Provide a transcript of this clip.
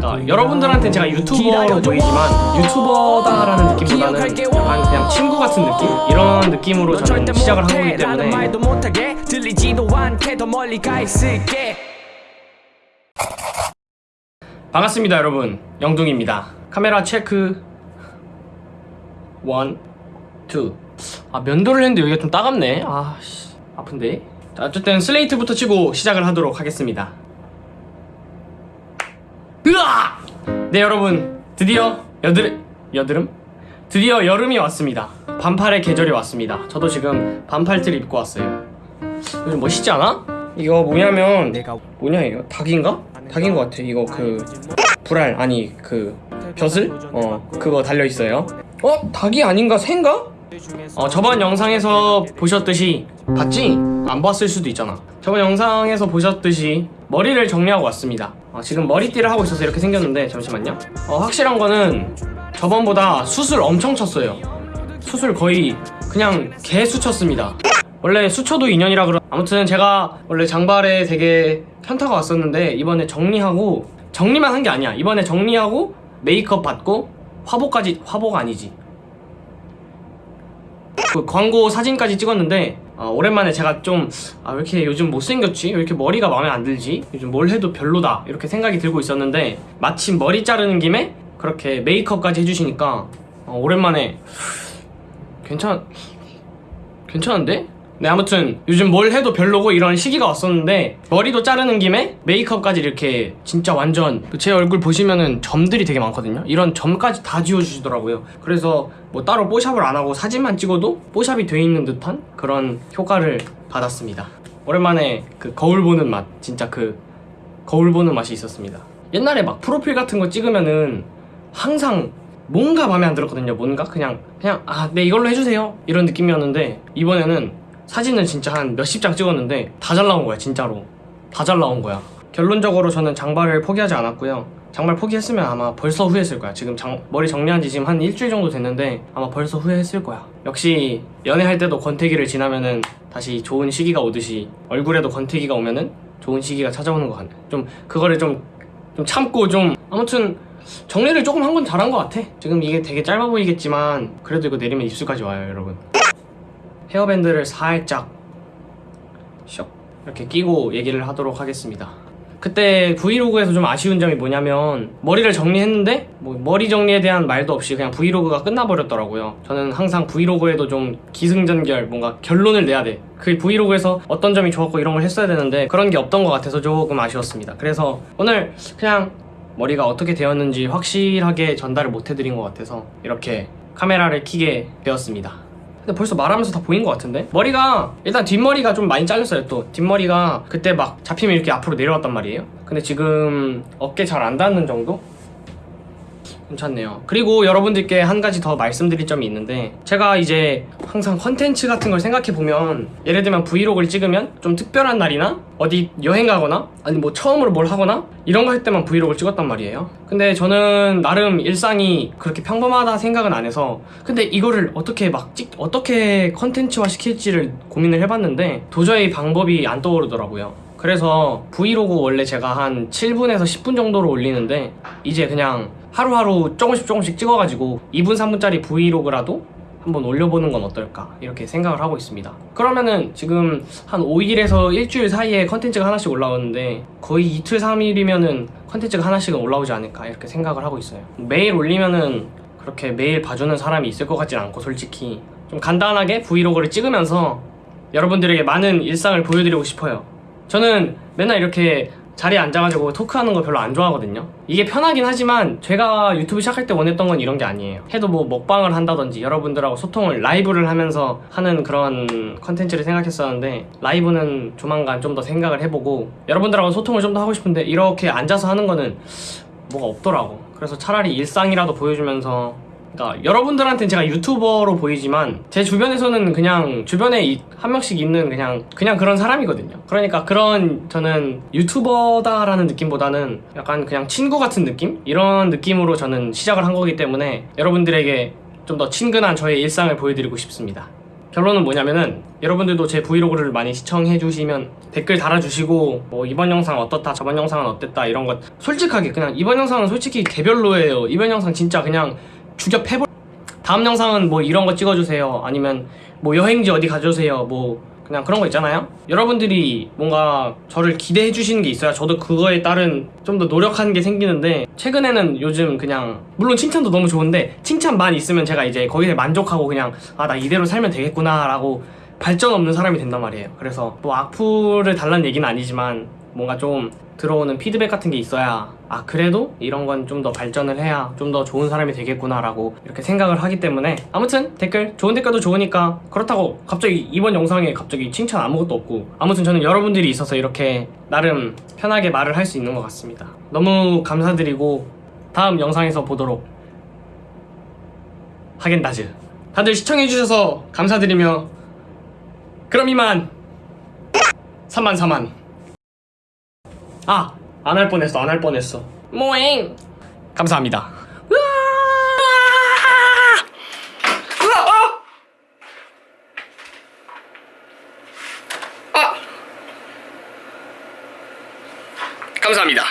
그러니까 여러분들한테 제가 유튜버로 보이지만 유튜버다라는 느낌보다는 약간 그냥 친구 같은 느낌? 이런 느낌으로 저는 시작을 한 거기 때문에. 반갑습니다 여러분. 영둥입니다. 카메라 체크. one, two. 아 면도를 했는데 여기가 좀 따갑네. 아씨. 아픈데? 자, 어쨌든 슬레이트부터 치고 시작을 하도록 하겠습니다 으아! 네 여러분 드디어 여드름 여드름? 드디어 여름이 왔습니다 반팔의 계절이 왔습니다 저도 지금 반팔티를 입고 왔어요 요즘 멋있지 않아? 이거 뭐냐면 뭐냐 이거 닭인가? 닭인 것 같아 이거 그 불알 아니 그 벼슬? 어 그거 달려있어요 어? 닭이 아닌가? 새인가? 어 저번 영상에서 보셨듯이 봤지? 안 봤을 수도 있잖아 저번 영상에서 보셨듯이 머리를 정리하고 왔습니다 어, 지금 머리띠를 하고 있어서 이렇게 생겼는데 잠시만요. 어, 확실한 거는 저번보다 수술 엄청 쳤어요. 수술 거의 그냥 개수 쳤습니다. 원래 수초도 인연이라 그러 아무튼 제가 원래 장발에 되게 현타가 왔었는데 이번에 정리하고 정리만 한 게 아니야. 이번에 정리하고 메이크업 받고 화보까지 화보가 아니지. 그 광고 사진까지 찍었는데 어, 오랜만에 제가 좀 아 왜 이렇게 요즘 못생겼지? 왜 이렇게 머리가 마음에 안 들지? 요즘 뭘 해도 별로다 이렇게 생각이 들고 있었는데 마침 머리 자르는 김에 그렇게 메이크업까지 해주시니까 어, 오랜만에 괜찮 괜찮은데? 네 아무튼 요즘 뭘 해도 별로고 이런 시기가 왔었는데 머리도 자르는 김에 메이크업까지 이렇게 진짜 완전 제 얼굴 보시면은 점들이 되게 많거든요. 이런 점까지 다 지워주시더라고요. 그래서 뭐 따로 뽀샵을 안 하고 사진만 찍어도 뽀샵이 돼 있는 듯한 그런 효과를 받았습니다. 오랜만에 그 거울 보는 맛 진짜 그 거울 보는 맛이 있었습니다. 옛날에 막 프로필 같은 거 찍으면은 항상 뭔가 마음에 안 들었거든요 뭔가. 그냥 그냥 아 네 이걸로 해주세요. 이런 느낌이었는데 이번에는 사진은 진짜 한 몇십 장 찍었는데 다 잘 나온 거야 진짜로. 다 잘 나온 거야. 결론적으로 저는 장발을 포기하지 않았고요. 장발 포기했으면 아마 벌써 후회했을 거야. 지금 장, 머리 정리한 지 지금 한 일주일 정도 됐는데 아마 벌써 후회했을 거야. 역시 연애할 때도 권태기를 지나면은 다시 좋은 시기가 오듯이 얼굴에도 권태기가 오면은 좋은 시기가 찾아오는 것 같네 좀 그거를 좀, 좀 참고 좀 아무튼 정리를 조금 한 건 잘한 것 같아. 지금 이게 되게 짧아 보이겠지만 그래도 이거 내리면 입술까지 와요 여러분 헤어밴드를 살짝 쇽 이렇게 끼고 얘기를 하도록 하겠습니다. 그때 브이로그에서 좀 아쉬운 점이 뭐냐면 머리를 정리했는데 뭐 머리 정리에 대한 말도 없이 그냥 브이로그가 끝나버렸더라고요. 저는 항상 브이로그에도 좀 기승전결 뭔가 결론을 내야 돼 그 브이로그에서 어떤 점이 좋았고 이런 걸 했어야 되는데 그런 게 없던 것 같아서 조금 아쉬웠습니다. 그래서 오늘 그냥 머리가 어떻게 되었는지 확실하게 전달을 못 해드린 것 같아서 이렇게 카메라를 켜게 되었습니다 근데 벌써 말하면서 다 보인 것 같은데? 머리가 일단 뒷머리가 좀 많이 잘렸어요 또 뒷머리가 그때 막 잡히면 이렇게 앞으로 내려왔단 말이에요 근데 지금 어깨 잘 안 닿는 정도? 괜찮네요. 그리고 여러분들께 한 가지 더 말씀드릴 점이 있는데 제가 이제 항상 컨텐츠 같은 걸 생각해보면 예를 들면 브이로그를 찍으면 좀 특별한 날이나 어디 여행 가거나 아니 뭐 처음으로 뭘 하거나 이런 거 할 때만 브이로그를 찍었단 말이에요. 근데 저는 나름 일상이 그렇게 평범하다 생각은 안 해서 근데 이거를 어떻게 막 찍, 어떻게 컨텐츠화 시킬지를 고민을 해봤는데 도저히 방법이 안 떠오르더라고요. 그래서 브이로그 원래 제가 한 7분에서 10분 정도로 올리는데 이제 그냥 하루하루 조금씩 조금씩 찍어가지고 2분 3분짜리 브이로그라도 한번 올려보는 건 어떨까? 이렇게 생각을 하고 있습니다. 그러면은 지금 한 5일에서 일주일 사이에 컨텐츠가 하나씩 올라오는데 거의 이틀 3일이면은 컨텐츠가 하나씩은 올라오지 않을까? 이렇게 생각을 하고 있어요. 매일 올리면은 그렇게 매일 봐주는 사람이 있을 것 같진 않고 솔직히 좀 간단하게 브이로그를 찍으면서 여러분들에게 많은 일상을 보여드리고 싶어요. 저는 맨날 이렇게 자리에 앉아가지고 토크하는 거 별로 안 좋아하거든요. 이게 편하긴 하지만 제가 유튜브 시작할 때 원했던 건 이런 게 아니에요. 해도 뭐 먹방을 한다든지 여러분들하고 소통을 라이브를 하면서 하는 그런 컨텐츠를 생각했었는데 라이브는 조만간 좀 더 생각을 해보고 여러분들하고 소통을 좀 더 하고 싶은데 이렇게 앉아서 하는 거는 뭐가 없더라고. 그래서 차라리 일상이라도 보여주면서 그러니까 여러분들한테는 제가 유튜버로 보이지만 제 주변에서는 그냥 주변에 이- 한 명씩 있는 그냥 그냥 그런 사람이거든요. 그러니까 그런 저는 유튜버다라는 느낌보다는 약간 그냥 친구 같은 느낌 이런 느낌으로 저는 시작을 한 거기 때문에 여러분들에게 좀 더 친근한 저의 일상을 보여드리고 싶습니다. 결론은 뭐냐면은 여러분들도 제 브이로그를 많이 시청해 주시면 댓글 달아주시고 뭐 이번 영상 어떻다 저번 영상은 어땠다 이런 것 솔직하게 그냥 이번 영상은 솔직히 개별로예요 이번 영상 진짜 그냥 죽여 패볼. 다음 영상은 뭐 이런 거 찍어주세요. 아니면 뭐 여행지 어디 가주세요. 뭐 그냥 그런 거 있잖아요. 여러분들이 뭔가 저를 기대해 주시는 게 있어야 저도 그거에 따른 좀 더 노력하는 게 생기는데 최근에는 요즘 그냥 물론 칭찬도 너무 좋은데 칭찬만 있으면 제가 이제 거기에 만족하고 그냥 아 나 이대로 살면 되겠구나 라고 발전 없는 사람이 된단 말이에요. 그래서 뭐 악플을 달라는 얘기는 아니지만 뭔가 좀 들어오는 피드백 같은 게 있어야 아 그래도 이런 건 좀 더 발전을 해야 좀 더 좋은 사람이 되겠구나 라고 이렇게 생각을 하기 때문에 아무튼 댓글 좋은 댓글도 좋으니까 그렇다고 갑자기 이번 영상에 갑자기 칭찬 아무것도 없고 아무튼 저는 여러분들이 있어서 이렇게 나름 편하게 말을 할 수 있는 것 같습니다. 너무 감사드리고 다음 영상에서 보도록 하겐다즈. 다들 시청해주셔서 감사드리며 그럼 이만. 3만 4만 아! 안 할 뻔했어 안 할 뻔했어. 모잉 감사합니다. 감사합니다